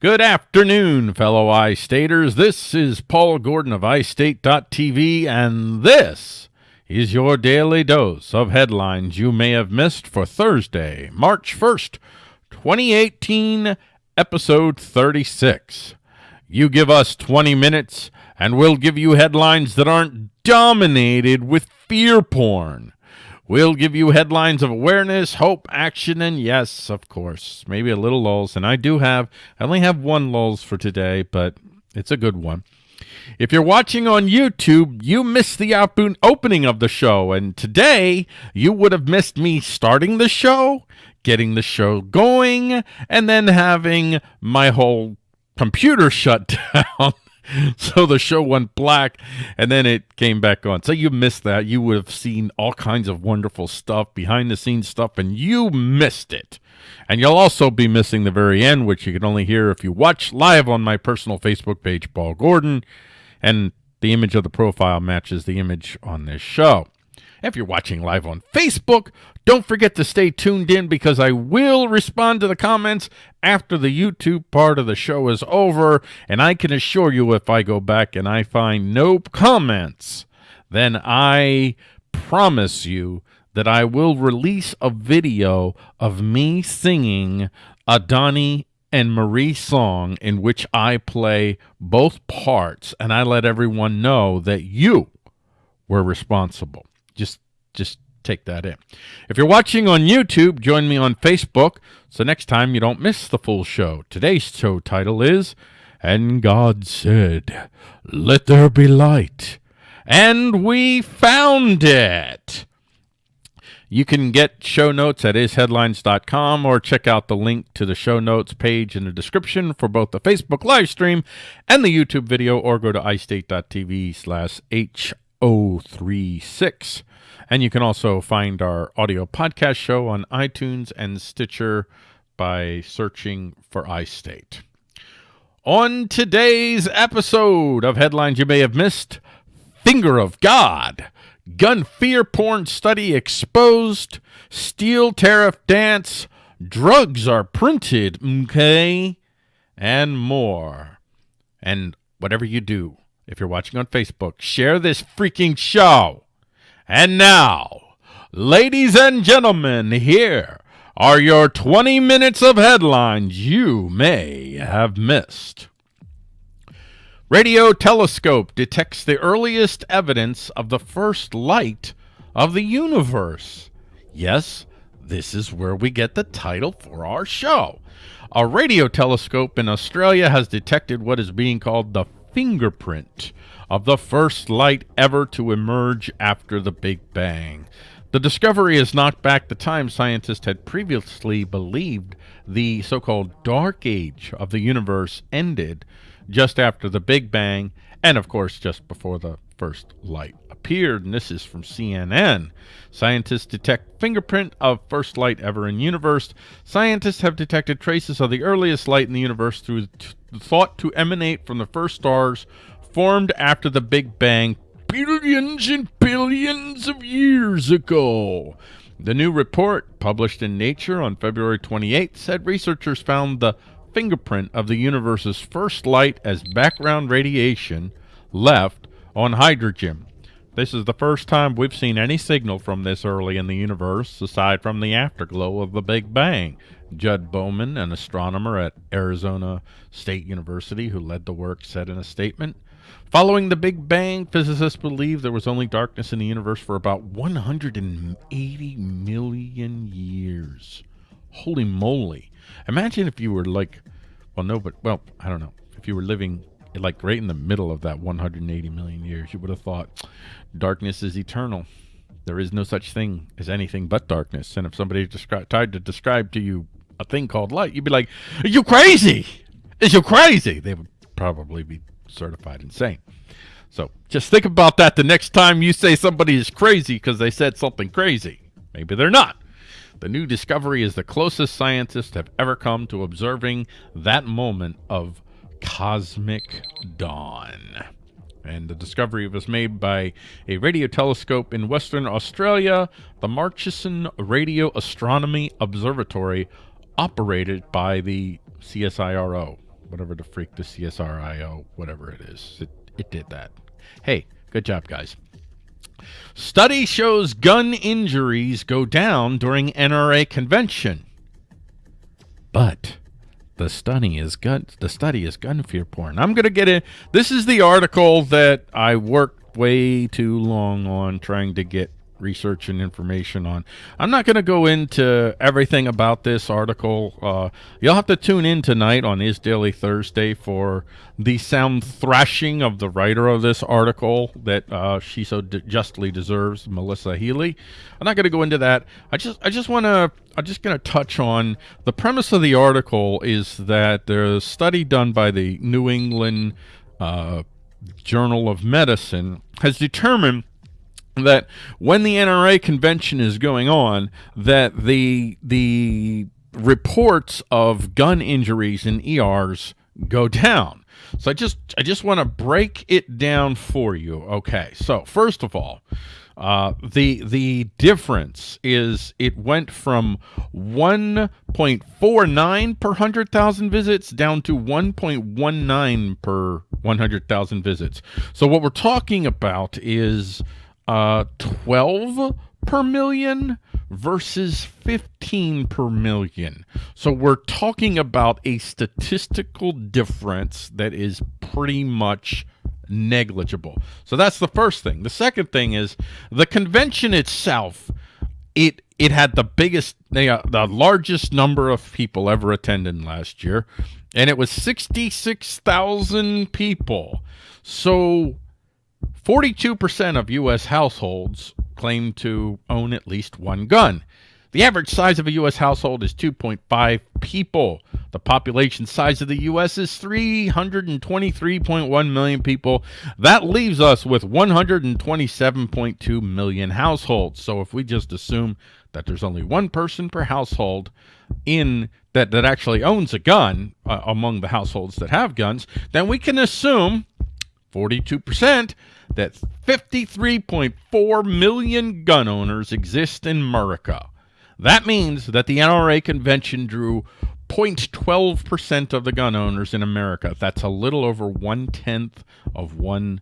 Good afternoon, fellow iStaters. This is Paul Gordon of iState.tv, and this is your daily dose of headlines you may have missed for Thursday, March 1st, 2018, episode 36. You give us 20 minutes, and we'll give you headlines that aren't dominated with fear porn. We'll give you headlines of awareness, hope, action, and yes, of course, maybe a little lulls. And I do have, I only have one lulls for today, but it's a good one. If you're watching on YouTube, you missed the opening of the show. And today, you would have missed me starting the show, getting the show going, and then having my whole computer shut down. so the show went black and then it came back on. So you missed that. You would have seen all kinds of wonderful stuff, behind the scenes stuff, and you missed it. And you'll also be missing the very end, which you can only hear if you watch live on my personal Facebook page, Paul Gordon. And the image of the profile matches the image on this show. If you're watching live on Facebook, don't forget to stay tuned in because I will respond to the comments after the YouTube part of the show is over. And I can assure you if I go back and I find no comments, then I promise you that I will release a video of me singing a Donnie and Marie song in which I play both parts and I let everyone know that you were responsible. Just just take that in. If you're watching on YouTube, join me on Facebook so next time you don't miss the full show. Today's show title is And God Said, Let There Be Light. And we found it. You can get show notes at isheadlines.com or check out the link to the show notes page in the description for both the Facebook live stream and the YouTube video or go to istate.tv slash H036. And you can also find our audio podcast show on iTunes and Stitcher by searching for iState. On today's episode of Headlines You May Have Missed, Finger of God, Gun Fear Porn Study Exposed, Steel Tariff Dance, Drugs Are Printed, okay, and more. And whatever you do, if you're watching on Facebook, share this freaking show and now, ladies and gentlemen, here are your 20 minutes of headlines you may have missed. Radio telescope detects the earliest evidence of the first light of the universe. Yes, this is where we get the title for our show. A radio telescope in Australia has detected what is being called the fingerprint of the first light ever to emerge after the Big Bang. The discovery has knocked back the time scientists had previously believed the so-called dark age of the universe ended just after the Big Bang and, of course, just before the first light appeared. And this is from CNN. Scientists detect fingerprint of first light ever in universe. Scientists have detected traces of the earliest light in the universe through thought to emanate from the first stars formed after the Big Bang billions and billions of years ago. The new report, published in Nature on February 28, said researchers found the fingerprint of the universe's first light as background radiation left on hydrogen. This is the first time we've seen any signal from this early in the universe, aside from the afterglow of the Big Bang. Judd Bowman, an astronomer at Arizona State University who led the work, said in a statement, Following the Big Bang, physicists believe there was only darkness in the universe for about 180 million years. Holy moly. Imagine if you were like, well, no, but, well, I don't know. If you were living like right in the middle of that 180 million years, you would have thought darkness is eternal. There is no such thing as anything but darkness. And if somebody descri- tried to describe to you a thing called light, you'd be like, Are you crazy? Is you crazy? They would probably be certified insane. So just think about that the next time you say somebody is crazy because they said something crazy. Maybe they're not. The new discovery is the closest scientists have ever come to observing that moment of cosmic dawn. And the discovery was made by a radio telescope in Western Australia, the Murchison Radio Astronomy Observatory, operated by the CSIRO. whatever the freak the CSRIO, whatever it is. It, it did that. Hey, good job, guys. Study shows gun injuries go down during NRA convention. But the study is gun the study is gun fear porn. I'm gonna get it. This is the article that I worked way too long on trying to get research and information on. I'm not going to go into everything about this article. Uh, you'll have to tune in tonight on Is Daily Thursday for the sound thrashing of the writer of this article that uh, she so justly deserves, Melissa Healy. I'm not going to go into that. I just I just want to I'm just going to touch on the premise of the article is that there's a study done by the New England uh, Journal of Medicine has determined that when the NRA convention is going on, that the the reports of gun injuries in ERs go down. So I just I just want to break it down for you. Okay, so first of all, uh, the the difference is it went from 1.49 per 100,000 visits down to 1.19 per 100,000 visits. So what we're talking about is uh, 12 per million versus 15 per million. So we're talking about a statistical difference that is pretty much negligible. So that's the first thing. The second thing is the convention itself, it it had the biggest the, the largest number of people ever attended last year and it was 66,000 people. So 42% of U.S. households claim to own at least one gun. The average size of a U.S. household is 2.5 people. The population size of the U.S. is 323.1 million people. That leaves us with 127.2 million households. So if we just assume that there's only one person per household in that, that actually owns a gun uh, among the households that have guns, then we can assume 42% that 53.4 million gun owners exist in America. That means that the NRA convention drew 0.12% of the gun owners in America. That's a little over one-tenth of 1%.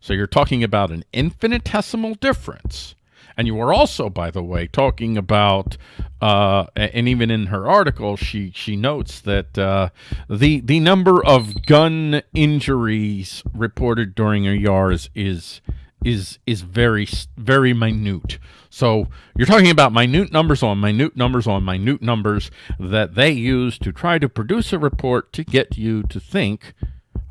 So you're talking about an infinitesimal difference and you were also, by the way, talking about, uh, and even in her article, she she notes that uh, the the number of gun injuries reported during a ERs is is is very very minute. So you're talking about minute numbers on minute numbers on minute numbers that they use to try to produce a report to get you to think,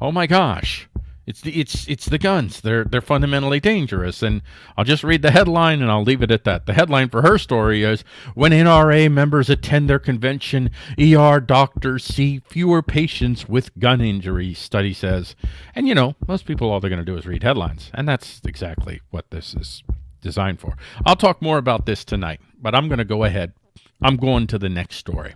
oh my gosh, it's the it's it's the guns. They're they're fundamentally dangerous. And I'll just read the headline and I'll leave it at that. The headline for her story is when NRA members attend their convention, ER doctors see fewer patients with gun injuries, study says. And you know, most people all they're going to do is read headlines, and that's exactly what this is designed for. I'll talk more about this tonight, but I'm going to go ahead. I'm going to the next story.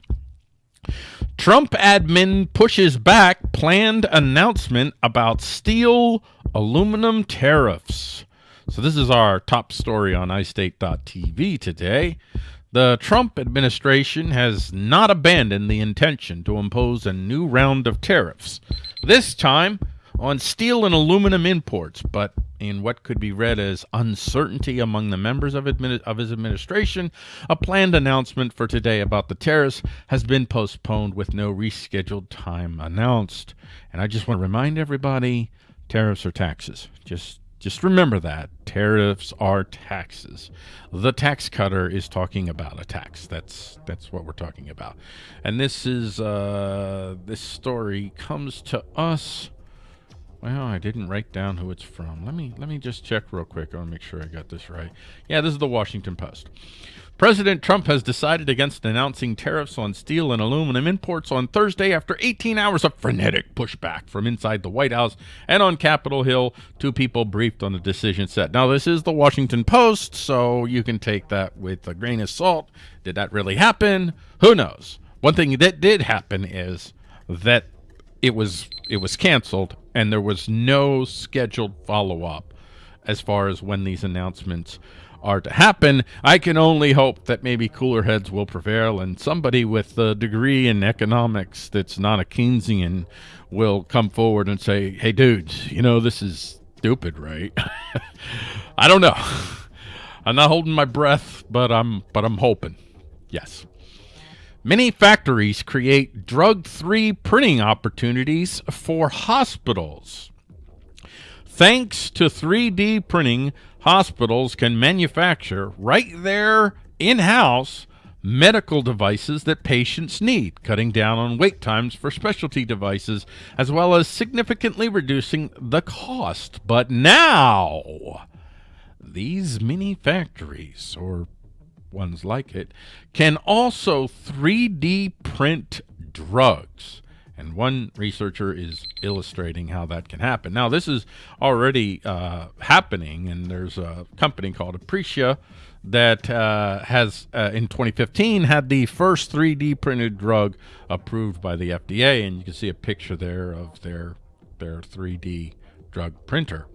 Trump admin pushes back planned announcement about steel aluminum tariffs. So this is our top story on iState.tv today. The Trump administration has not abandoned the intention to impose a new round of tariffs. This time on steel and aluminum imports, but in what could be read as uncertainty among the members of, of, his administration, a planned announcement for today about the tariffs has been postponed with no rescheduled time announced. And I just want to remind everybody, tariffs are taxes. Just just remember that tariffs are taxes. The tax cutter is talking about a tax. That's that's what we're talking about. And this is uh, this story comes to us well, I didn't write down who it's from. Let me let me just check real quick. I want to make sure I got this right. Yeah, this is the Washington Post. President Trump has decided against announcing tariffs on steel and aluminum imports on Thursday after 18 hours of frenetic pushback from inside the White House and on Capitol Hill. Two people briefed on the decision set. Now, this is the Washington Post, so you can take that with a grain of salt. Did that really happen? Who knows? One thing that did happen is that it was it was canceled and there was no scheduled follow-up as far as when these announcements are to happen, I can only hope that maybe cooler heads will prevail and somebody with a degree in economics that's not a Keynesian will come forward and say, hey, dudes, you know, this is stupid, right? I don't know. I'm not holding my breath, but I'm but I'm hoping. Yes. Many factories create drug-free printing opportunities for hospitals. Thanks to 3D printing, hospitals can manufacture right there in-house medical devices that patients need, cutting down on wait times for specialty devices, as well as significantly reducing the cost. But now, these mini factories, or ones like it, can also 3D print drugs. And one researcher is illustrating how that can happen. Now, this is already uh, happening, and there's a company called Aprecia that uh, has, uh, in 2015, had the first 3D printed drug approved by the FDA. And you can see a picture there of their, their 3D drug printer.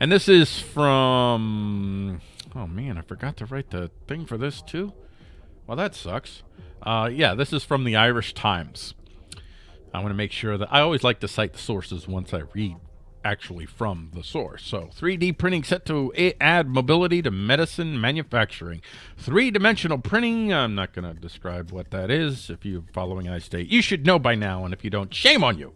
And this is from, oh man, I forgot to write the thing for this too. Well, that sucks. Uh, yeah, this is from the Irish Times. I want to make sure that I always like to cite the sources once I read actually from the source. So 3D printing set to add mobility to medicine manufacturing. Three-dimensional printing, I'm not going to describe what that is. If you're following I state, you should know by now, and if you don't, shame on you.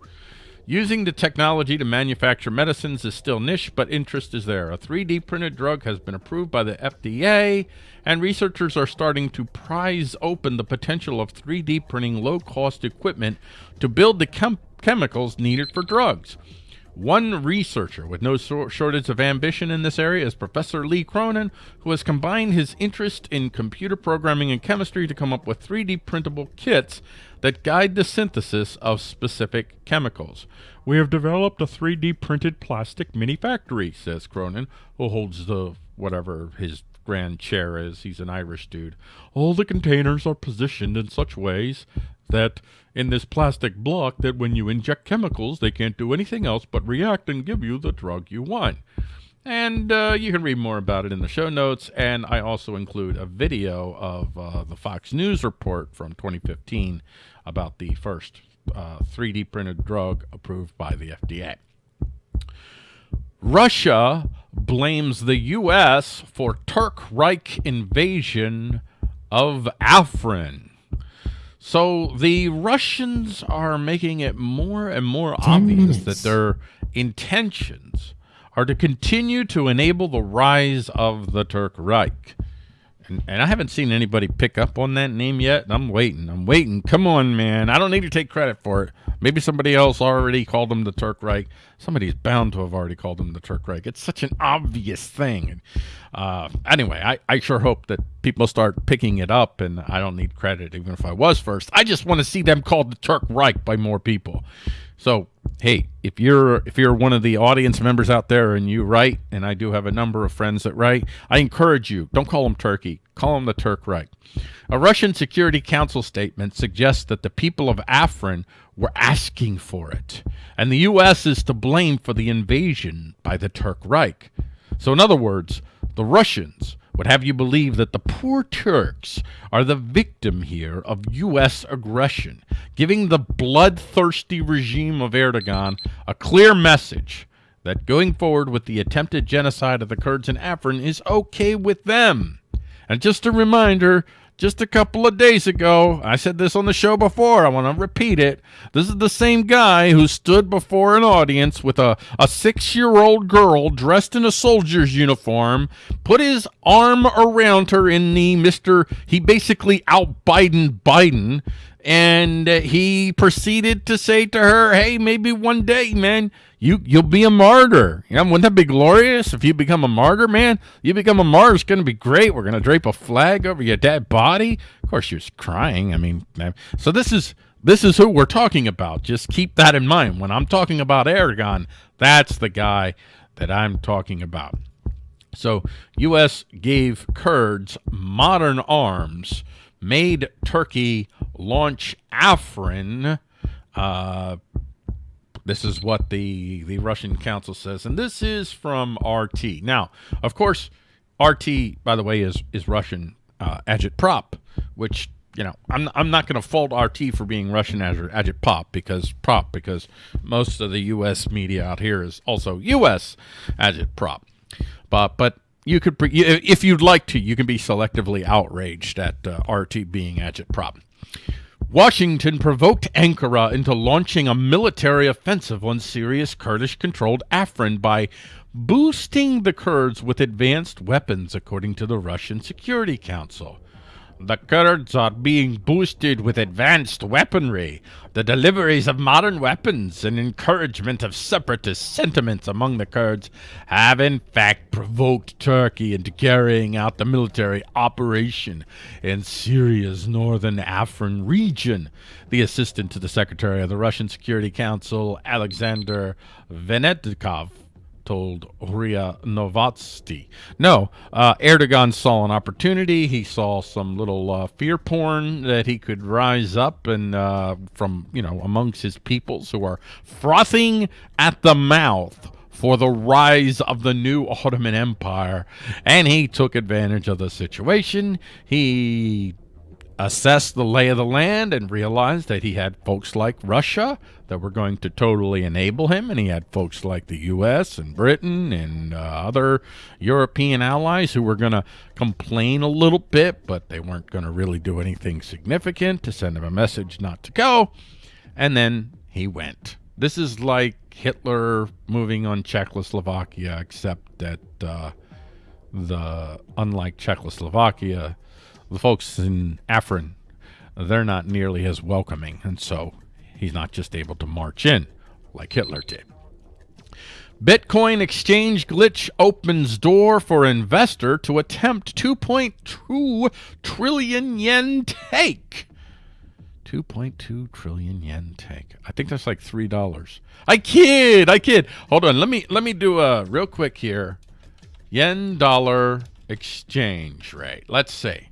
Using the technology to manufacture medicines is still niche, but interest is there. A 3D printed drug has been approved by the FDA, and researchers are starting to prize open the potential of 3D printing low-cost equipment to build the chem chemicals needed for drugs. One researcher with no shortage of ambition in this area is Professor Lee Cronin, who has combined his interest in computer programming and chemistry to come up with 3D printable kits that guide the synthesis of specific chemicals. We have developed a 3D printed plastic mini factory, says Cronin, who holds the whatever his grand chair is. He's an Irish dude. All the containers are positioned in such ways that in this plastic block that when you inject chemicals, they can't do anything else but react and give you the drug you want. And uh, you can read more about it in the show notes. And I also include a video of uh, the Fox News report from 2015 about the first uh, 3D printed drug approved by the FDA. Russia blames the U.S. for Turk Reich invasion of Afrin. So the Russians are making it more and more obvious minutes. that their intentions are to continue to enable the rise of the Turk Reich. And, I haven't seen anybody pick up on that name yet. I'm waiting. I'm waiting. Come on, man. I don't need to take credit for it. Maybe somebody else already called them the Turk Reich. Somebody's bound to have already called them the Turk Reich. It's such an obvious thing. Uh, anyway, I, I sure hope that people start picking it up, and I don't need credit, even if I was first. I just want to see them called the Turk Reich by more people. So, hey, if you're if you're one of the audience members out there and you write, and I do have a number of friends that write, I encourage you, don't call them Turkey, call them the Turk Reich. A Russian Security Council statement suggests that the people of Afrin were asking for it, and the U.S. is to blame for the invasion by the Turk Reich. So in other words, the Russians would have you believe that the poor Turks are the victim here of U.S. aggression, giving the bloodthirsty regime of Erdogan a clear message that going forward with the attempted genocide of the Kurds in Afrin is okay with them. And just a reminder just a couple of days ago. I said this on the show before. I want to repeat it. This is the same guy who stood before an audience with a, a six year old girl dressed in a soldier's uniform, put his arm around her in the Mr. He basically out Biden Biden. And he proceeded to say to her, Hey, maybe one day, man, you you'll be a martyr. You know, wouldn't that be glorious if you become a martyr, man? You become a martyr, it's gonna be great. We're gonna drape a flag over your dead body. Of course, she was crying. I mean, so this is this is who we're talking about. Just keep that in mind. When I'm talking about Erdogan. that's the guy that I'm talking about. So, U.S. gave Kurds modern arms, made Turkey launch Afrin, uh, this is what the, the Russian council says. And this is from RT. Now, of course, RT, by the way, is is Russian uh, agitprop, which you know I'm I'm not going to fault RT for being Russian agitprop because prop because most of the U.S. media out here is also U.S. agitprop, but but you could if you'd like to you can be selectively outraged at uh, RT being agitprop. Washington provoked Ankara into launching a military offensive on Syria's Kurdish-controlled Afrin by boosting the Kurds with advanced weapons, according to the Russian Security Council. The Kurds are being boosted with advanced weaponry. The deliveries of modern weapons and encouragement of separatist sentiments among the Kurds have in fact provoked Turkey into carrying out the military operation in Syria's northern Afrin region. The assistant to the Secretary of the Russian Security Council, Alexander Venediktov, told RIA Novosti. No, uh, Erdogan saw an opportunity. He saw some little uh, fear porn that he could rise up and uh, from, you know, amongst his peoples who are frothing at the mouth for the rise of the new Ottoman Empire. And he took advantage of the situation. He assessed the lay of the land and realized that he had folks like Russia that were going to totally enable him, and he had folks like the U.S. and Britain and uh, other European allies who were going to complain a little bit, but they weren't going to really do anything significant to send him a message not to go. And then he went. This is like Hitler moving on Czechoslovakia, except that uh, the unlike Czechoslovakia, the folks in Afrin, they're not nearly as welcoming, and so he's not just able to march in like Hitler did. Bitcoin exchange glitch opens door for investor to attempt 2.2 trillion yen take. 2.2 trillion yen take. I think that's like three dollars. I kid, I kid. Hold on, let me let me do a real quick here. Yen dollar exchange rate. Let's see.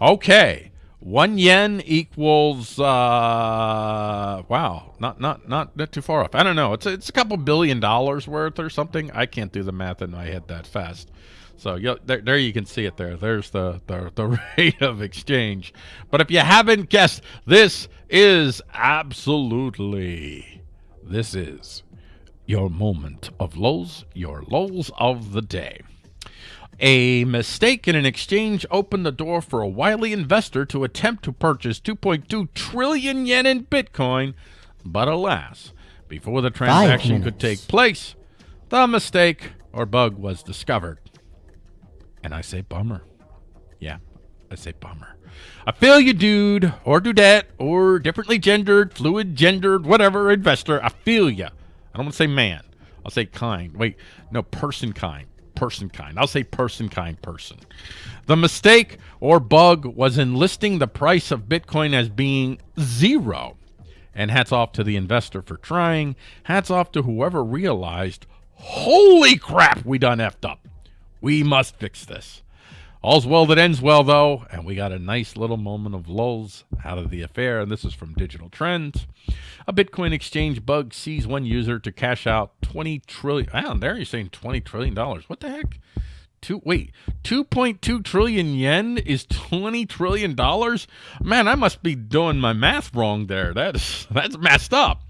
Okay. One yen equals uh wow, not not not not too far off. I don't know. It's a, it's a couple billion dollars worth or something. I can't do the math in my head that fast. So yeah, there, there you can see it there. There's the, the, the rate of exchange. But if you haven't guessed, this is absolutely, this is your moment of lows, your lows of the day. A mistake in an exchange opened the door for a wily investor to attempt to purchase 2.2 trillion yen in Bitcoin, but alas, before the transaction could take place, the mistake or bug was discovered. And I say bummer. Yeah, I say bummer. I feel you, dude, or dudette, or differently gendered, fluid gendered, whatever investor. I feel you. I don't want to say man. I'll say kind. Wait, no, person kind person kind. I'll say person kind person. The mistake or bug was in listing the price of Bitcoin as being zero. And hats off to the investor for trying. Hats off to whoever realized, holy crap, we done effed up. We must fix this. All's well that ends well, though, and we got a nice little moment of lulls out of the affair, and this is from Digital Trends. A Bitcoin exchange bug sees one user to cash out 20 trillion. Ah, there you're saying 20 trillion dollars. What the heck? Two, wait, 2.2 trillion yen is 20 trillion dollars? Man, I must be doing my math wrong there. That's that's messed up.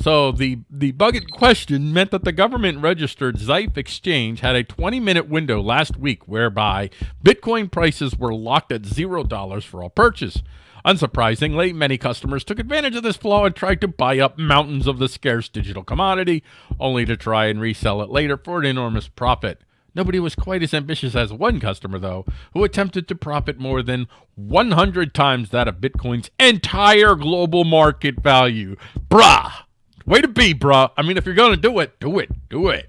So the, the bug in question meant that the government-registered Zaif exchange had a 20-minute window last week whereby Bitcoin prices were locked at $0 for all purchase. Unsurprisingly, many customers took advantage of this flaw and tried to buy up mountains of the scarce digital commodity, only to try and resell it later for an enormous profit. Nobody was quite as ambitious as one customer, though, who attempted to profit more than 100 times that of Bitcoin's entire global market value. Bruh! Way to be, bro. I mean, if you're going to do it, do it. Do it.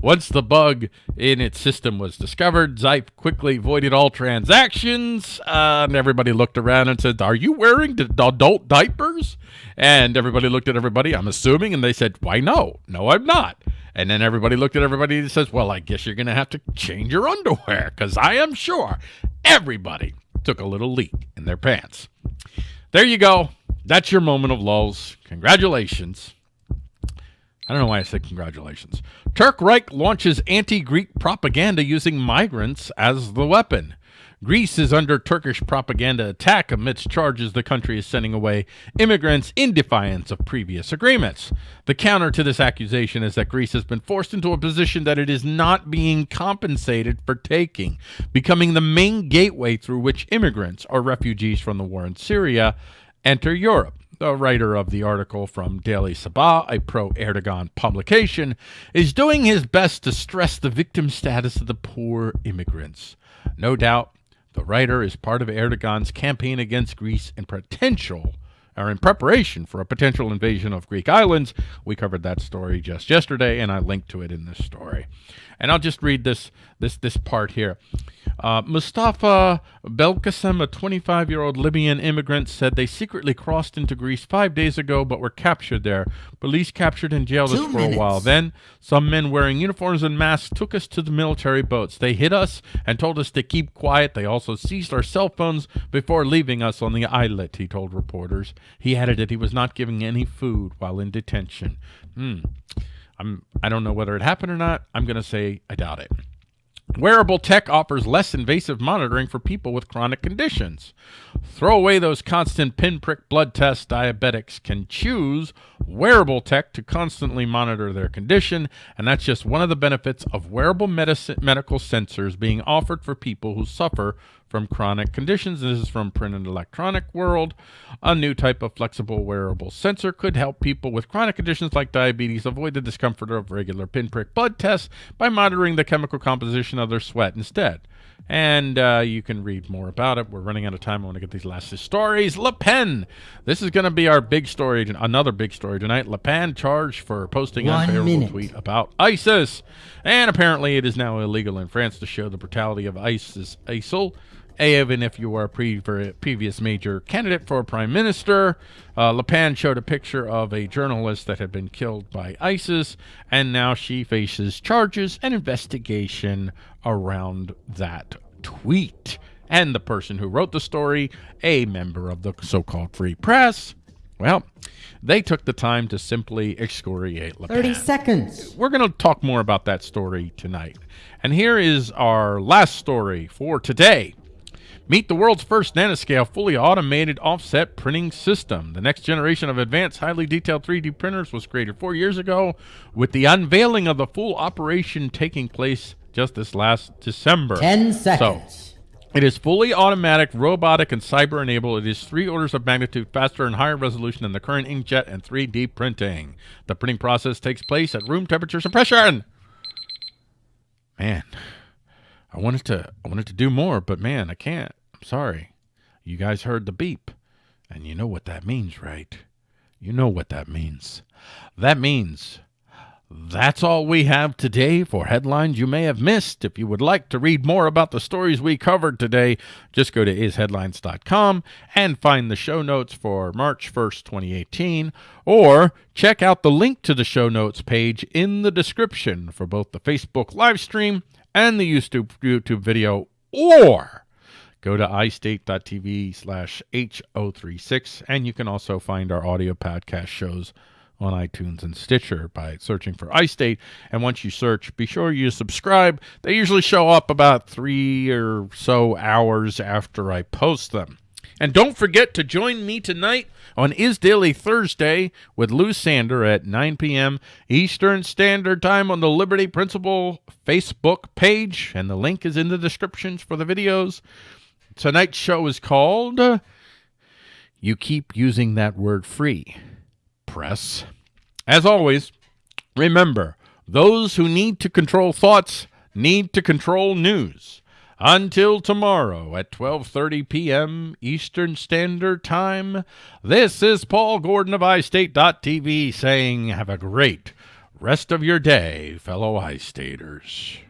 Once the bug in its system was discovered, Zaif quickly voided all transactions, uh, and everybody looked around and said, are you wearing adult diapers? And everybody looked at everybody, I'm assuming, and they said, why no? No, I'm not. And then everybody looked at everybody and says, well, I guess you're going to have to change your underwear, because I am sure everybody took a little leak in their pants. There you go. That's your moment of lulls. Congratulations. I don't know why I said congratulations. Turk Reich launches anti-Greek propaganda using migrants as the weapon. Greece is under Turkish propaganda attack amidst charges the country is sending away immigrants in defiance of previous agreements. The counter to this accusation is that Greece has been forced into a position that it is not being compensated for taking, becoming the main gateway through which immigrants or refugees from the war in Syria enter Europe. The writer of the article from Daily Sabah, a pro Erdogan publication, is doing his best to stress the victim status of the poor immigrants. No doubt, the writer is part of Erdogan's campaign against Greece and potential or in preparation for a potential invasion of Greek islands. We covered that story just yesterday, and I linked to it in this story. And I'll just read this this this part here. Uh, Mustafa Belkacem, a 25-year-old Libyan immigrant, said they secretly crossed into Greece five days ago but were captured there. Police captured and jailed Two us for minutes. a while. Then some men wearing uniforms and masks took us to the military boats. They hit us and told us to keep quiet. They also seized our cell phones before leaving us on the islet, he told reporters. He added that he was not giving any food while in detention. Hmm. I'm, I don't know whether it happened or not. I'm going to say I doubt it. Wearable tech offers less invasive monitoring for people with chronic conditions. Throw away those constant pinprick blood tests. Diabetics can choose wearable tech to constantly monitor their condition, and that's just one of the benefits of wearable medical sensors being offered for people who suffer from chronic conditions. This is from Printed Electronics World. A new type of flexible wearable sensor could help people with chronic conditions like diabetes avoid the discomfort of regular pinprick blood tests by monitoring the chemical composition of their sweat instead. And uh, you can read more about it. We're running out of time. I want to get these last two stories. Le Pen. This is going to be our big story, another big story tonight. Le Pen charged for posting One unfavorable minute. tweet about ISIS. And apparently it is now illegal in France to show the brutality of ISIS ISIL even if you were a pre previous major candidate for prime minister. Uh, Le Pen showed a picture of a journalist that had been killed by ISIS, and now she faces charges and investigation around that tweet. And the person who wrote the story, a member of the so-called free press, well, they took the time to simply excoriate Le Pen. 30 seconds. We're going to talk more about that story tonight. And here is our last story for today. Meet the world's first nanoscale fully automated offset printing system. The next generation of advanced highly detailed 3D printers was created four years ago with the unveiling of the full operation taking place just this last December. 10 seconds. So, it is fully automatic, robotic, and cyber-enabled. It is three orders of magnitude faster and higher resolution than the current inkjet and 3D printing. The printing process takes place at room temperatures and pressure. Man, I wanted to I wanted to do more, but man, I can't. I'm sorry. You guys heard the beep. And you know what that means, right? You know what that means. That means that's all we have today for headlines you may have missed. If you would like to read more about the stories we covered today, just go to isheadlines.com and find the show notes for March 1st, 2018, or check out the link to the show notes page in the description for both the Facebook live stream and the YouTube, YouTube video, or go to istate.tv slash H036, and you can also find our audio podcast shows on iTunes and Stitcher by searching for iState. And once you search, be sure you subscribe. They usually show up about three or so hours after I post them. And don't forget to join me tonight on Is Daily Thursday with Lou Sander at 9 p.m. Eastern Standard Time on the Liberty Principle Facebook page, and the link is in the descriptions for the videos. Tonight's show is called You Keep Using That Word Free, Press. As always, remember, those who need to control thoughts need to control news. Until tomorrow at 12:30 p.m. Eastern Standard Time, this is Paul Gordon of iState.tv saying have a great rest of your day, fellow iStaters.